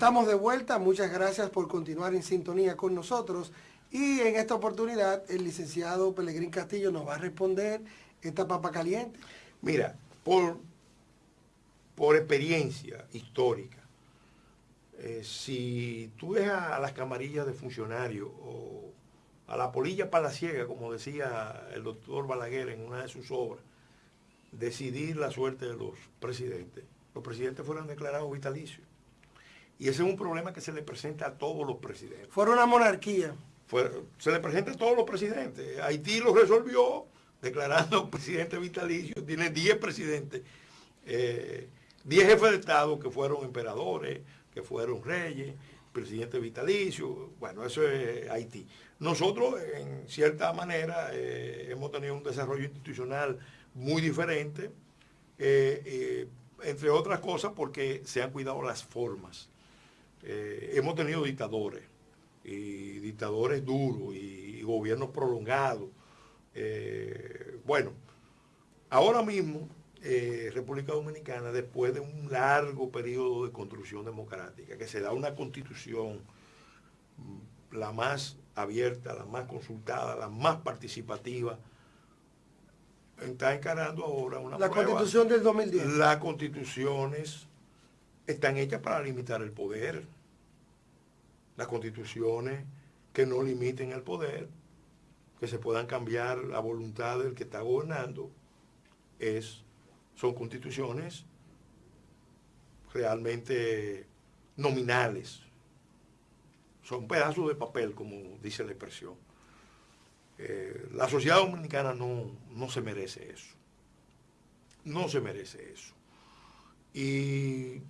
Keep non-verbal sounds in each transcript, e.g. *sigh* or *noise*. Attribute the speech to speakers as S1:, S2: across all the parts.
S1: Estamos de vuelta, muchas gracias por continuar en sintonía con nosotros y en esta oportunidad el licenciado Pelegrín Castillo nos va a responder esta papa caliente.
S2: Mira, por, por experiencia histórica, eh, si tú ves a, las camarillas de funcionarios o a la polilla palaciega, como decía el doctor Balaguer en una de sus obras, decidir la suerte de los presidentes, los presidentes fueron declarados vitalicios. Y ese es un problema que se le presenta a todos los presidentes.
S1: Fueron una monarquía.
S2: se le presenta a todos los presidentes. Haití lo resolvió declarando *laughs* presidente vitalicio. Tiene 10 presidentes, 10 eh, jefes de Estado que fueron emperadores, que fueron reyes, presidente vitalicio. Bueno, eso es Haití. Nosotros, en cierta manera, eh, hemos tenido un desarrollo institucional muy diferente, eh, entre otras cosas porque se han cuidado las formas. Eh, hemos tenido dictadores, y dictadores duros, y, gobiernos prolongados. Eh, bueno, ahora mismo, eh, República Dominicana, después de un largo periodo de construcción democrática, que se da una constitución mm, la más abierta, la más consultada, la más participativa, está encarando ahora una
S1: La constitución del 2010.
S2: Las constituciones están hechas para limitar el poder. Las constituciones que no limiten el poder, que se puedan cambiar la voluntad del que está gobernando, es, son constituciones realmente nominales. Son pedazos de papel, como dice la expresión. Eh, la sociedad dominicana no, no se merece eso. No se merece eso. Y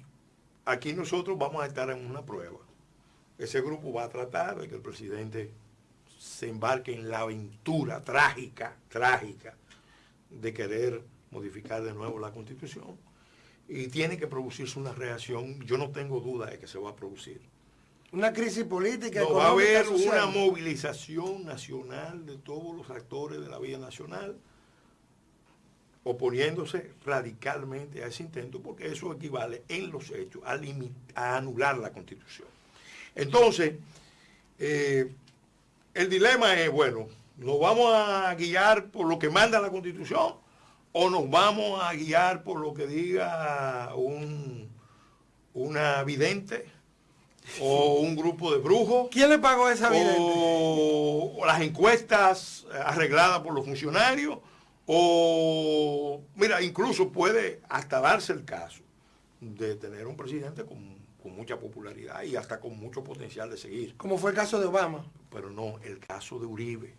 S2: aquí nosotros vamos a estar en una prueba. Ese grupo va a tratar de que el presidente se embarque en la aventura trágica, trágica, de querer modificar de nuevo la constitución. Y tiene que producirse una reacción, yo no tengo duda de que se va a producir.
S1: Una crisis política.
S2: No, va a haber una movilización nacional de todos los actores de la vida nacional oponiéndose radicalmente a ese intento, porque eso equivale en los hechos a, a anular la Constitución. Entonces, eh, el dilema es, bueno, ¿nos vamos a guiar por lo que manda la Constitución o nos vamos a guiar por lo que diga un, una vidente o *laughs* un grupo de brujos?
S1: ¿Quién le pagó esa vidente?
S2: o las encuestas arregladas por los funcionarios o, mira, incluso puede hasta darse el caso de tener un presidente con, mucha popularidad y hasta con mucho potencial de seguir.
S1: Como fue el caso de Obama.
S2: Pero no, el caso de Uribe.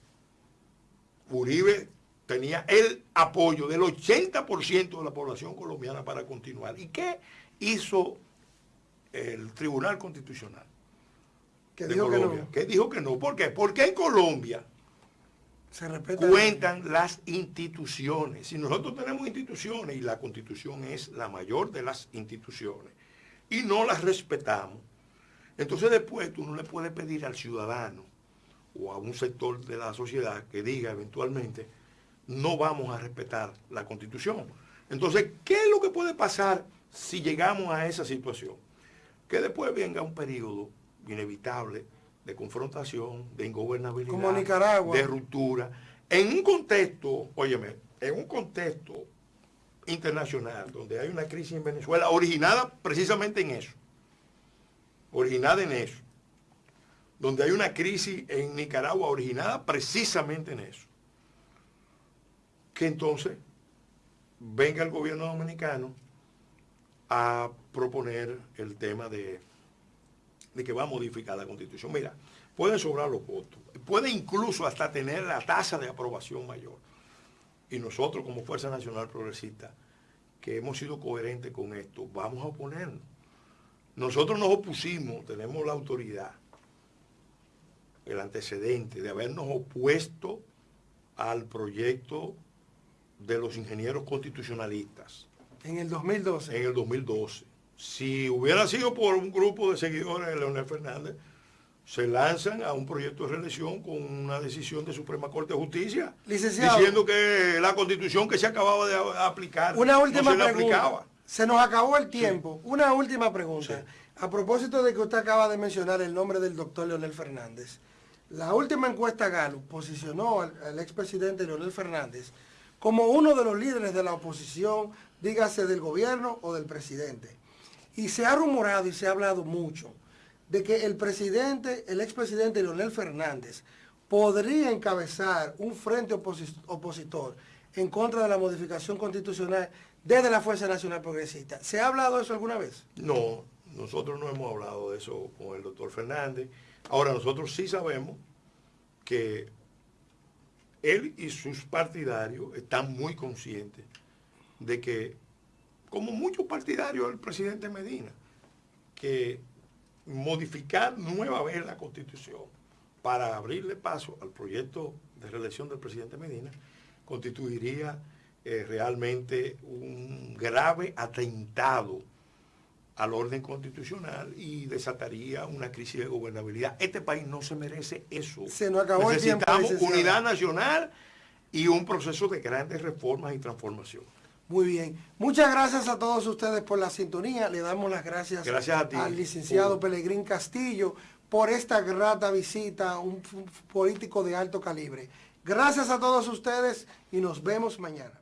S2: Uribe tenía el apoyo del 80% de la población colombiana para continuar. ¿Y qué hizo el Tribunal Constitucional?
S1: Que dijo que no.
S2: Que dijo que no. ¿Por qué? Porque en Colombia cuentan las instituciones. Si nosotros tenemos instituciones y la constitución es la mayor de las instituciones y no las respetamos, entonces después tú no le puedes pedir al ciudadano o a un sector de la sociedad que diga eventualmente, no vamos a respetar la constitución. Entonces, ¿qué es lo que puede pasar si llegamos a esa situación? Que después venga un periodo inevitable de confrontación, de ingobernabilidad,
S1: Como Nicaragua.
S2: de ruptura, en un contexto, óyeme, en un contexto internacional donde hay una crisis en Venezuela originada precisamente en eso, originada en eso, donde hay una crisis en Nicaragua originada precisamente en eso, que entonces venga el gobierno dominicano a proponer el tema de de que va a modificar la constitución. Mira, pueden sobrar los votos, puede incluso hasta tener la tasa de aprobación mayor. Y nosotros como Fuerza Nacional Progresista, que hemos sido coherentes con esto, vamos a oponernos. Nosotros nos opusimos, tenemos la autoridad, el antecedente de habernos opuesto al proyecto de los ingenieros constitucionalistas.
S1: En el 2012.
S2: En el 2012 si hubiera sido por un grupo de seguidores de Leonel Fernández, se lanzan a un proyecto de reelección con una decisión de Suprema Corte de Justicia diciendo que la constitución que se acababa de aplicar
S1: una última no se pregunta. Se nos acabó el tiempo. Una última pregunta. A propósito de que usted acaba de mencionar el nombre del doctor Leonel Fernández, la última encuesta Gallup posicionó al, al expresidente Leonel Fernández como uno de los líderes de la oposición, dígase del gobierno o del presidente. Y se ha rumorado y se ha hablado mucho de que el presidente, el expresidente Leonel Fernández, podría encabezar un frente opositor en contra de la modificación constitucional desde la Fuerza Nacional Progresista. ¿Se ha hablado de eso alguna vez?
S2: No, nosotros no hemos hablado de eso con el doctor Fernández. Ahora, nosotros sí sabemos que él y sus partidarios están muy conscientes de que, como muchos partidarios del presidente Medina, que modificar nueva vez la constitución para abrirle paso al proyecto de reelección del presidente Medina constituiría eh, realmente un grave atentado al orden constitucional y desataría una crisis de gobernabilidad. Este país no se merece eso.
S1: Se nos acabó
S2: Necesitamos unidad nacional y un proceso de grandes reformas y transformación.
S1: Muy bien. Muchas gracias a todos ustedes por la sintonía. Le damos las gracias, al licenciado Pelegrín Castillo por esta grata visita, un político de alto calibre. Gracias a todos ustedes y nos vemos mañana.